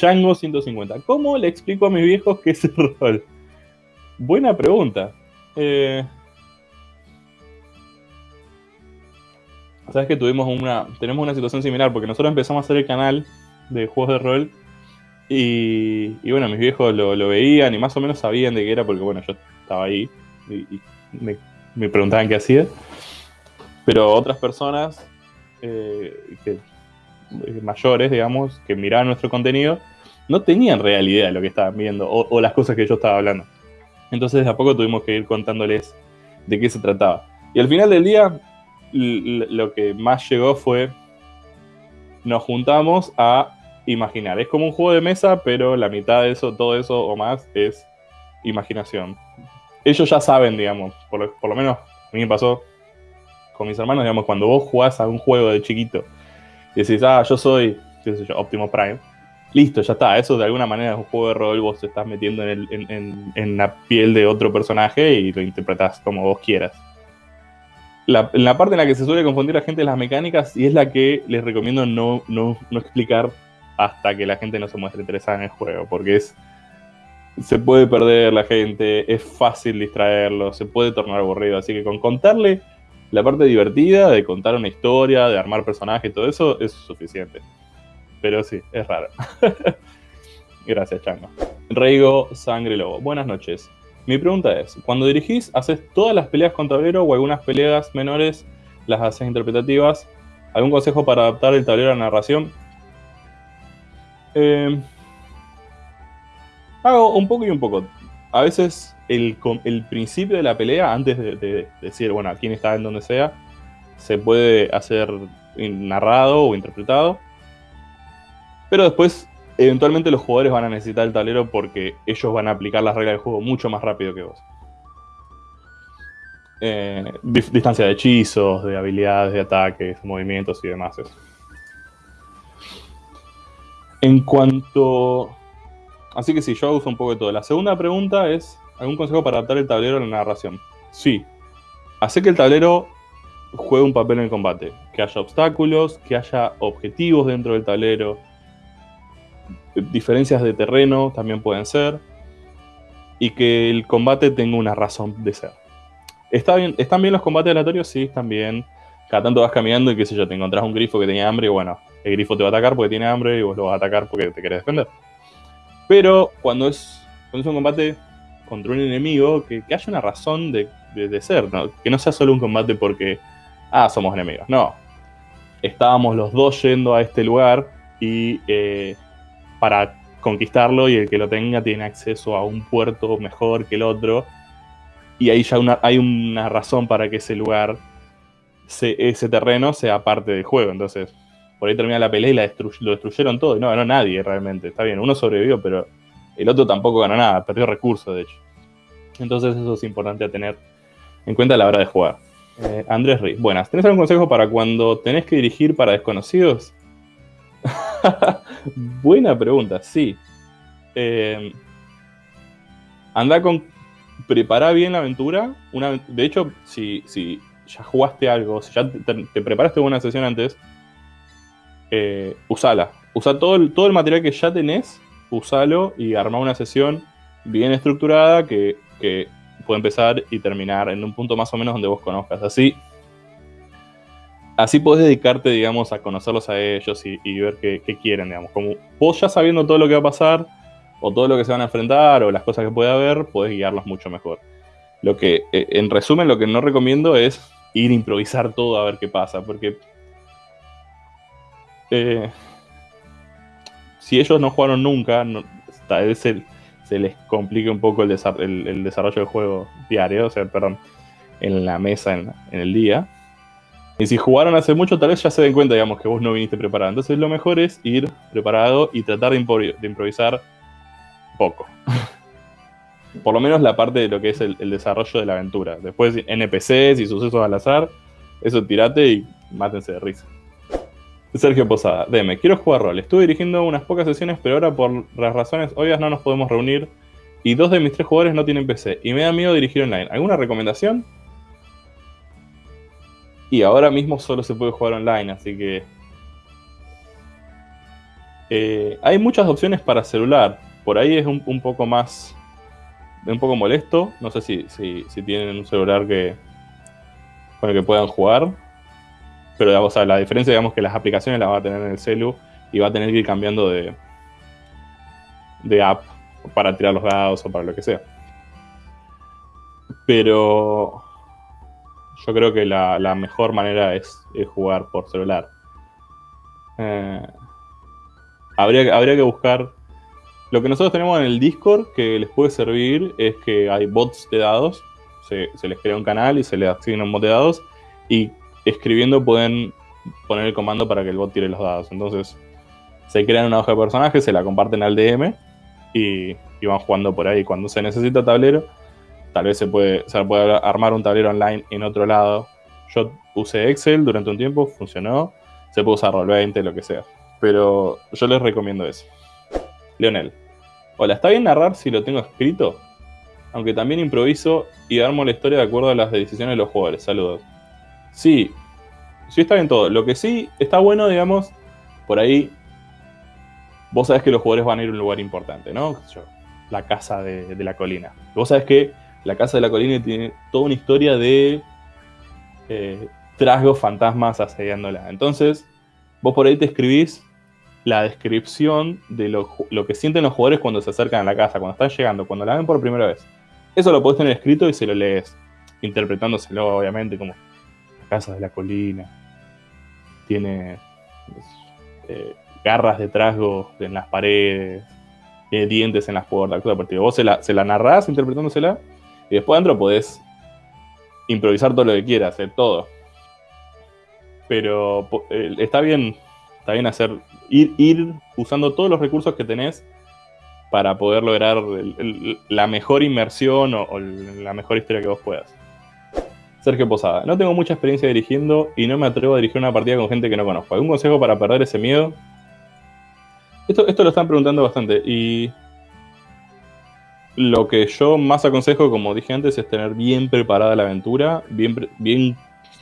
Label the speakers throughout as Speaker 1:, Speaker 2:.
Speaker 1: Chango 150. ¿Cómo le explico a mis viejos qué es el rol? Buena pregunta. Eh, Sabes que tuvimos una. Tenemos una situación similar, porque nosotros empezamos a hacer el canal de juegos de rol. Y, y bueno, mis viejos lo, veían y más o menos sabían de qué era, porque bueno, yo estaba ahí y, me, preguntaban qué hacía. Pero otras personas eh, que, mayores, digamos, que miraban nuestro contenido, no tenían real idea de lo que estaban viendo o, o las cosas que yo estaba hablando. Entonces, de a poco tuvimos que ir contándoles de qué se trataba. Y al final del día, lo que más llegó fue, nos juntamos a imaginar. Es como un juego de mesa, pero la mitad de eso, todo eso o más es imaginación. Ellos ya saben, digamos, por lo, por lo menos a mí me pasó con mis hermanos, digamos, cuando vos jugás a un juego de chiquito y decís, ah, yo soy, qué sé yo, Optimo Prime, listo, ya está. Eso de alguna manera es un juego de rol, vos te estás metiendo en, en, en, en la piel de otro personaje y lo interpretás como vos quieras. La, la, parte en la que se suele confundir la gente es las mecánicas y es la que les recomiendo no, no, no, explicar hasta que la gente no se muestre interesada en el juego, porque es se puede perder la gente, es fácil distraerlo, se puede tornar aburrido, así que con contarle la parte divertida de contar una historia, de armar personajes, todo eso es suficiente. Pero sí, es raro. Gracias, Chango. Reigo Sangre Lobo. Buenas noches. Mi pregunta es, cuando dirigís, ¿haces todas las peleas con tablero o algunas peleas menores las haces interpretativas? ¿Algún consejo para adaptar el tablero a la narración? Eh, hago un poco y un poco. A veces el, el principio de la pelea, antes de, de, decir, bueno, quién está en donde sea, se puede hacer narrado o interpretado. Pero después eventualmente los jugadores van a necesitar el tablero porque ellos van a aplicar las reglas del juego mucho más rápido que vos. Eh, distancia de hechizos, de habilidades, de ataques, movimientos y demás. Eso. En cuanto... Así que sí, yo uso un poco de todo. La segunda pregunta es, ¿algún consejo para adaptar el tablero a la narración? Sí. Hace que el tablero juegue un papel en el combate. Que haya obstáculos, que haya objetivos dentro del tablero, diferencias de terreno también pueden ser, y que el combate tenga una razón de ser. ¿Está bien, ¿Están bien los combates aleatorios? Sí, están bien. Cada tanto vas caminando y qué sé yo, te encontrás un grifo que tenía hambre y bueno, el grifo te va a atacar porque tiene hambre y vos lo vas a atacar porque te querés defender. Pero cuando es, cuando es un combate contra un enemigo, que, haya una razón de, de, ser, ¿no? que no sea solo un combate porque, ah, somos enemigos. No, estábamos los dos yendo a este lugar y eh, para conquistarlo y el que lo tenga tiene acceso a un puerto mejor que el otro. Y ahí ya una, hay una razón para que ese lugar, se, ese terreno, sea parte del juego. Entonces, por ahí termina la pelea y la lo destruyeron todo. Y no ganó nadie realmente. Está bien, uno sobrevivió, pero el otro tampoco ganó nada. Perdió recursos, de hecho. Entonces, eso es importante a tener en cuenta a la hora de jugar. Eh, Andrés Riz, buenas. ¿Tenés algún consejo para cuando tenés que dirigir para desconocidos? Buena pregunta, sí. Eh, anda con. Prepara bien la aventura. Una, de hecho, si, si ya jugaste algo, si ya te preparaste una sesión antes, eh, usala. Usa todo el, todo el material que ya tenés, usalo y arma una sesión bien estructurada que, que puede empezar y terminar en un punto más o menos donde vos conozcas. Así así podés dedicarte, digamos, a conocerlos a ellos y, ver qué, qué, quieren, digamos. Como vos ya sabiendo todo lo que va a pasar, o todo lo que se van a enfrentar, o las cosas que puede haber, podés guiarlos mucho mejor. Lo que, eh, en resumen, lo que no recomiendo es ir a improvisar todo a ver qué pasa, porque eh, si ellos no jugaron nunca, tal vez se, les complique un poco el, desar el, el, desarrollo del juego diario, o sea, perdón, en la mesa, en, el día y si jugaron hace mucho, tal vez ya se den cuenta, digamos, que vos no viniste preparado. Entonces lo mejor es ir preparado y tratar de, improvisar, poco. Por lo menos la parte de lo que es el, el, desarrollo de la aventura. Después NPCs y sucesos al azar, eso tirate y mátense de risa. Sergio Posada, deme, quiero jugar rol. Estuve dirigiendo unas pocas sesiones, pero ahora por las razones obvias no nos podemos reunir. Y dos de mis tres jugadores no tienen PC. Y me da miedo dirigir online. ¿Alguna recomendación? Y ahora mismo solo se puede jugar online, así que... Eh, hay muchas opciones para celular. Por ahí es un, poco más. un poco molesto. No sé si, si, tienen un celular que. con el que puedan jugar. Pero la diferencia, digamos, que las aplicaciones las va a tener en el celu y va a tener que ir cambiando de, de app para tirar los dados o para lo que sea. Pero yo creo que la, mejor manera es, jugar por celular. Eh, habría, habría que buscar... Lo que nosotros tenemos en el Discord que les puede servir es que hay bots de dados. Se, les crea un canal y se les asigna un bot de dados. Y escribiendo pueden poner el comando para que el bot tire los dados. Entonces se crean una hoja de personajes, se la comparten al DM y, van jugando por ahí. Cuando se necesita tablero, Tal vez se puede, se puede armar un tablero online en otro lado. Yo usé Excel durante un tiempo, funcionó. Se puede usar Roll20, lo que sea. Pero yo les recomiendo eso. Leonel. Hola, ¿está bien narrar si lo tengo escrito? Aunque también improviso y armo la historia de acuerdo a las decisiones de los jugadores. Saludos. Sí, sí está bien todo. Lo que sí está bueno, digamos, por ahí, vos sabés que los jugadores van a ir a un lugar importante, ¿no? La casa de, la colina. Vos sabés que la Casa de la Colina tiene toda una historia de eh, trasgos fantasmas asediándola. Entonces, vos por ahí te escribís la descripción de lo, que sienten los jugadores cuando se acercan a la casa, cuando están llegando, cuando la ven por primera vez. Eso lo podés tener escrito y se lo lees, interpretándoselo obviamente como la Casa de la Colina. Tiene eh, garras de trasgos en las paredes, tiene dientes en las puertas, Vos se la, se narrás interpretándosela y después adentro podés improvisar todo lo que quieras, hacer todo. Pero está bien, está bien hacer, ir, ir usando todos los recursos que tenés para poder lograr la mejor inmersión o, la mejor historia que vos puedas. Sergio Posada, no tengo mucha experiencia dirigiendo y no me atrevo a dirigir una partida con gente que no conozco. ¿Algún consejo para perder ese miedo? Esto, lo están preguntando bastante y lo que yo más aconsejo, como dije antes, es tener bien preparada la aventura, bien,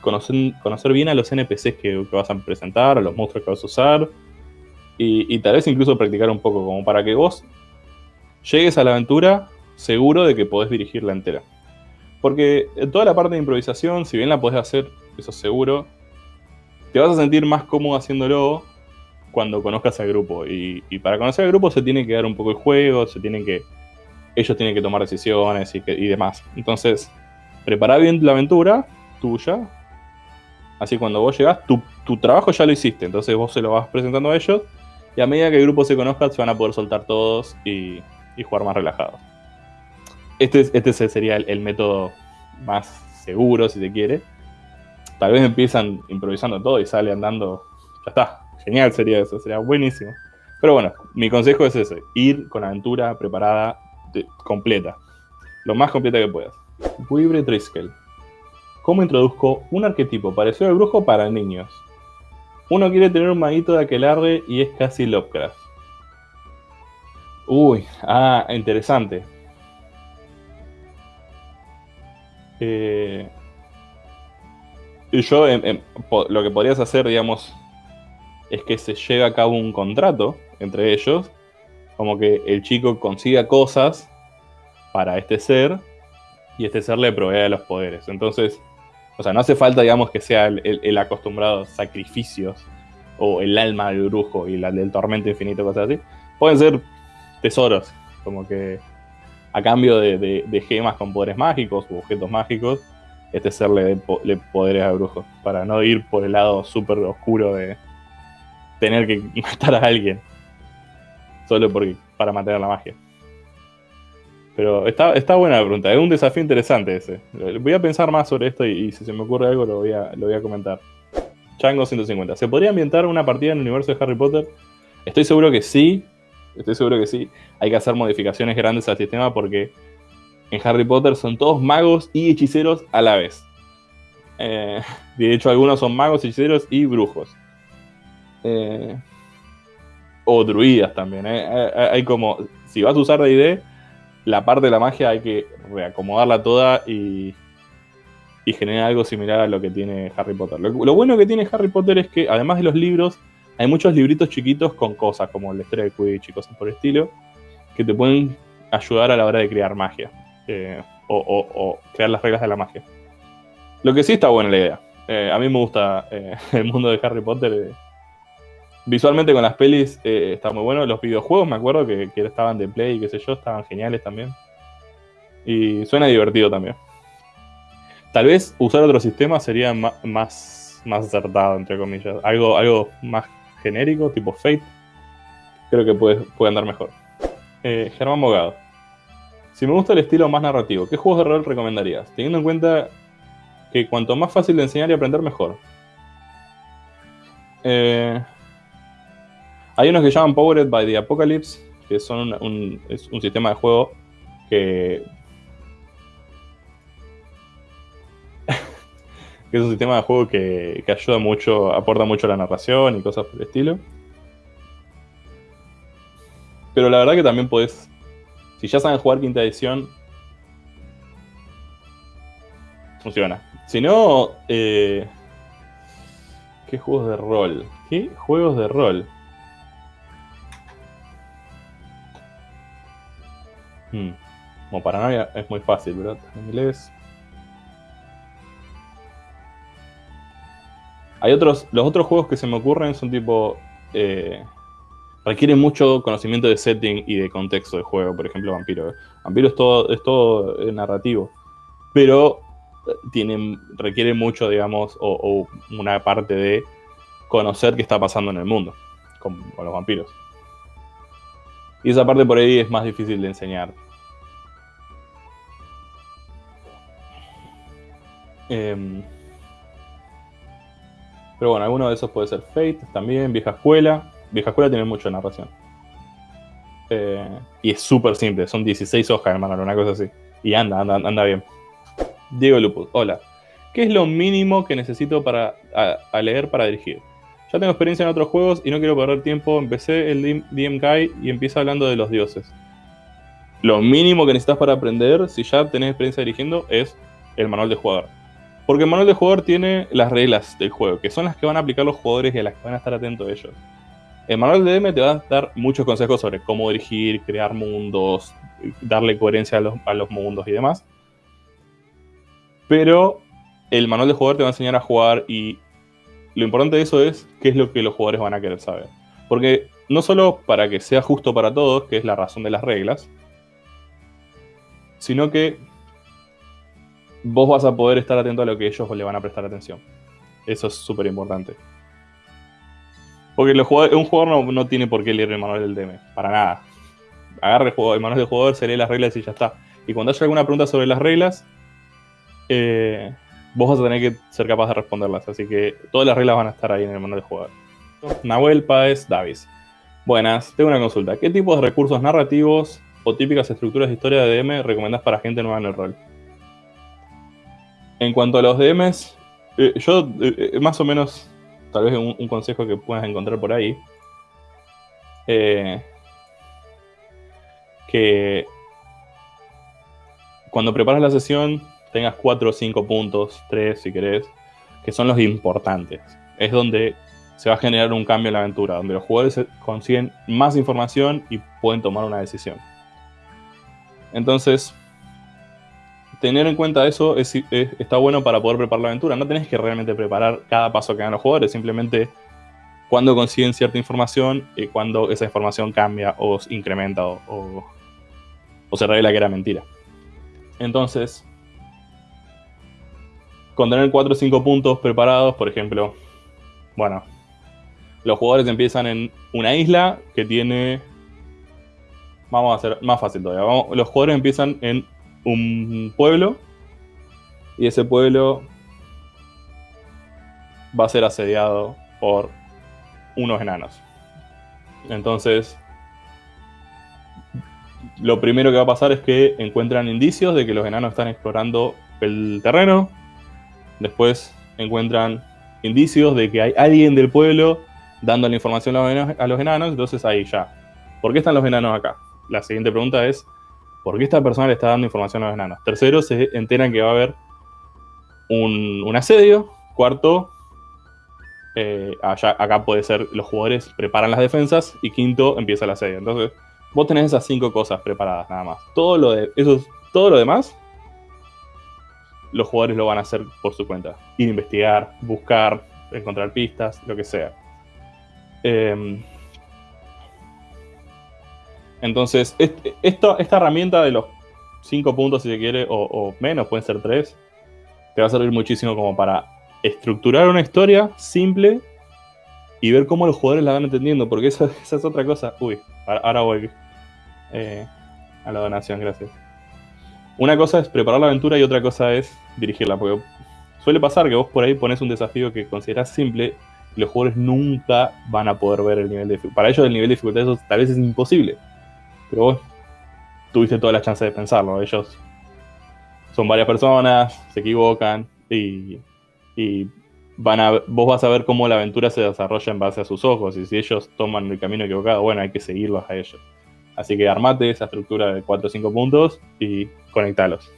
Speaker 1: conocer, bien a los NPCs que, vas a presentar, a los monstruos que vas a usar, y, tal vez incluso practicar un poco, como para que vos llegues a la aventura seguro de que podés dirigirla entera. Porque toda la parte de improvisación, si bien la podés hacer, eso seguro, te vas a sentir más cómodo haciéndolo cuando conozcas al grupo. Y, y para conocer al grupo se tiene que dar un poco el juego, se tiene que ellos tienen que tomar decisiones y, demás. Entonces, prepara bien la aventura tuya. Así cuando vos llegás, tu, trabajo ya lo hiciste. Entonces vos se lo vas presentando a ellos. Y a medida que el grupo se conozca, se van a poder soltar todos y, jugar más relajados. Este, este sería el, método más seguro, si se quiere. Tal vez empiezan improvisando todo y sale andando. Ya está. Genial sería eso, sería buenísimo. Pero bueno, mi consejo es ese: ir con aventura preparada completa. Lo más completa que puedas. Wibre Triskel. ¿Cómo introduzco un arquetipo parecido al brujo para niños? Uno quiere tener un maguito de aquelarre y es casi Lovecraft. Uy, ah, interesante. Eh, yo lo que podrías hacer, digamos, es que se lleve a cabo un contrato entre ellos como que el chico consiga cosas para este ser y este ser le provee los poderes. Entonces, o sea, no hace falta, digamos, que sea el, acostumbrado sacrificios o el alma del brujo y la del tormento infinito, cosas así. Pueden ser tesoros, como que a cambio de, gemas con poderes mágicos u objetos mágicos, este ser le dé poderes al brujo, para no ir por el lado súper oscuro de tener que matar a alguien solo porque, para mantener la magia. Pero está, está buena la pregunta, es un desafío interesante ese. Voy a pensar más sobre esto y, si se me ocurre algo lo voy a, lo voy a comentar. Chango 150. ¿Se podría ambientar una partida en el universo de Harry Potter? Estoy seguro que sí. Estoy seguro que sí. Hay que hacer modificaciones grandes al sistema porque en Harry Potter son todos magos y hechiceros a la vez. Eh, de hecho, algunos son magos, hechiceros y brujos. Eh, o druidas también. ¿eh? Hay como, si vas a usar D&D, la parte de la magia hay que reacomodarla toda y, y generar algo similar a lo que tiene Harry Potter. Lo, bueno que tiene Harry Potter es que, además de los libros, hay muchos libritos chiquitos con cosas, como la historia de Quidditch y cosas por el estilo, que te pueden ayudar a la hora de crear magia. Eh, o, crear las reglas de la magia. Lo que sí está buena la idea. Eh, a mí me gusta eh, el mundo de Harry Potter. visualmente con las pelis está muy bueno. Los videojuegos me acuerdo que, que, estaban de play y qué sé yo, estaban geniales también. Y suena divertido también. Tal vez usar otro sistema sería más, más acertado, entre comillas. Algo, algo más genérico, tipo Fate. Creo que puede, puede andar mejor. Germán Bogado. Si me gusta el estilo más narrativo, ¿qué juegos de rol recomendarías? Teniendo en cuenta que cuanto más fácil de enseñar y aprender, mejor. Eh, hay unos que llaman Powered by the Apocalypse, que son un, es un sistema de juego que... que es un sistema de juego que, ayuda mucho, aporta mucho a la narración y cosas por el estilo. Pero la verdad que también podés si ya saben jugar quinta edición, funciona. Si no, eh, ¿qué juegos de rol? ¿Qué juegos de rol? Hmm. Como paranoia es muy fácil, ¿verdad? En inglés. Hay otros, los otros juegos que se me ocurren son tipo eh, requiere mucho conocimiento de setting y de contexto de juego, por ejemplo Vampiro. Vampiro es todo, es todo eh, narrativo, pero eh, tiene, requiere mucho, digamos, o, una parte de conocer qué está pasando en el mundo con, los vampiros. Y esa parte por ahí es más difícil de enseñar. Em, pero bueno, alguno de esos puede ser Fate, también, Vieja Escuela. Vieja Escuela tiene mucho narración. Eh, y es súper simple, son 16 hojas, hermano, una cosa así. Y anda, anda, anda bien. Diego Lupus, hola. ¿Qué es lo mínimo que necesito para a, leer para dirigir? Ya tengo experiencia en otros juegos y no quiero perder tiempo. Empecé el DM Guy y empieza hablando de los dioses. Lo mínimo que necesitas para aprender, si ya tenés experiencia dirigiendo, es el manual de jugador. Porque el manual de jugador tiene las reglas del juego, que son las que van a aplicar los jugadores y a las que van a estar atentos ellos. El manual de DM te va a dar muchos consejos sobre cómo dirigir, crear mundos, darle coherencia a los, mundos y demás. Pero el manual de jugador te va a enseñar a jugar y lo importante de eso es qué es lo que los jugadores van a querer saber. Porque no solo para que sea justo para todos, que es la razón de las reglas, sino que vos vas a poder estar atento a lo que ellos le van a prestar atención. Eso es súper importante. Porque un jugador no, tiene por qué leer el manual del DM, para nada. Juego, el manual del jugador, se lee las reglas y ya está. Y cuando haya alguna pregunta sobre las reglas, eh, vos vas a tener que ser capaz de responderlas. Así que todas las reglas van a estar ahí en el manual del jugador. Nahuel Páez Davis. Buenas, tengo una consulta. ¿Qué tipos de recursos narrativos o típicas estructuras de historia de DM recomendás para gente nueva en el rol? En cuanto a los DMs, eh, yo eh, más o menos tal vez un, consejo que puedas encontrar por ahí. Eh, que cuando preparas la sesión tengas 4 o 5 puntos, 3 si querés, que son los importantes. Es donde se va a generar un cambio en la aventura, donde los jugadores consiguen más información y pueden tomar una decisión. Entonces, tener en cuenta eso está bueno para poder preparar la aventura. No tenés que realmente preparar cada paso que hagan los jugadores, simplemente cuando consiguen cierta información y cuando esa información cambia o incrementa o, se revela que era mentira. Entonces, con tener 4 o 5 puntos preparados, por ejemplo, bueno, los jugadores empiezan en una isla que tiene... Vamos a hacer más fácil todavía. los jugadores empiezan en un pueblo y ese pueblo va a ser asediado por unos enanos. Entonces, lo primero que va a pasar es que encuentran indicios de que los enanos están explorando el terreno. Después encuentran indicios de que hay alguien del pueblo dando la información a los enanos. Entonces ahí ya. ¿Por qué están los enanos acá? La siguiente pregunta es, ¿Por qué esta persona le está dando información a los enanos? Tercero, se enteran que va a haber un, asedio. Cuarto, eh, allá, acá puede ser los jugadores preparan las defensas y quinto empieza la serie. Entonces, vos tenés esas cinco cosas preparadas nada más. Todo lo, de, todo lo demás, los jugadores lo van a hacer por su cuenta. Ir a investigar, buscar, encontrar pistas, lo que sea. Em, entonces, esta herramienta de los cinco puntos, si se quiere, o, o menos, pueden ser tres, te va a servir muchísimo como para estructurar una historia simple y ver cómo los jugadores la van entendiendo, porque esa, es otra cosa. Uy, ahora voy eh, a la donación, gracias. Una cosa es preparar la aventura y otra cosa es dirigirla, porque suele pasar que vos por ahí pones un desafío que considerás simple y los jugadores nunca van a poder ver el nivel de dificultad. Para ellos el nivel de dificultad eso tal vez es imposible, pero vos tuviste toda la chance de pensarlo. Ellos son varias personas, se equivocan y y van a, vos vas a ver cómo la aventura se desarrolla en base a sus ojos y si ellos toman el camino equivocado, bueno, hay que seguirlos a ellos. Así que armate esa estructura de 4 o 5 puntos y conectalos.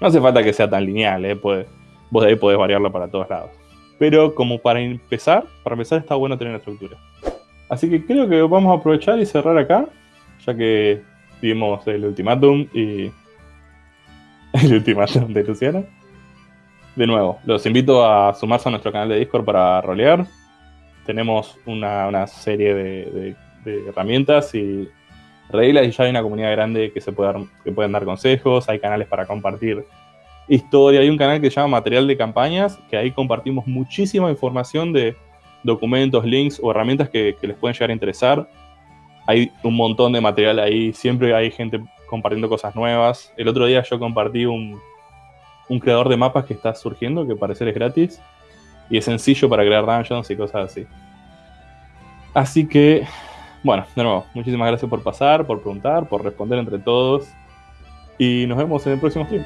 Speaker 1: No hace falta que sea tan lineal, ¿eh? vos de ahí podés variarlo para todos lados. Pero como para empezar, para empezar está bueno tener una estructura. Así que creo que vamos a aprovechar y cerrar acá, ya que vimos el ultimátum y el ultimátum de Luciana de nuevo, los invito a sumarse a nuestro canal de Discord para rolear. Tenemos una, serie de, herramientas y reglas y ya hay una comunidad grande que se puede que pueden dar consejos, hay canales para compartir historia, hay un canal que se llama Material de Campañas, que ahí compartimos muchísima información de documentos, links o herramientas que les pueden llegar a interesar. Hay un montón de material ahí, siempre hay gente compartiendo cosas nuevas. El otro día yo compartí un, un creador de mapas que está surgiendo, que parecer es gratis. Y es sencillo para crear dungeons y cosas así. Así que, bueno, de nuevo, muchísimas gracias por pasar, por preguntar, por responder entre todos. Y nos vemos en el próximo stream.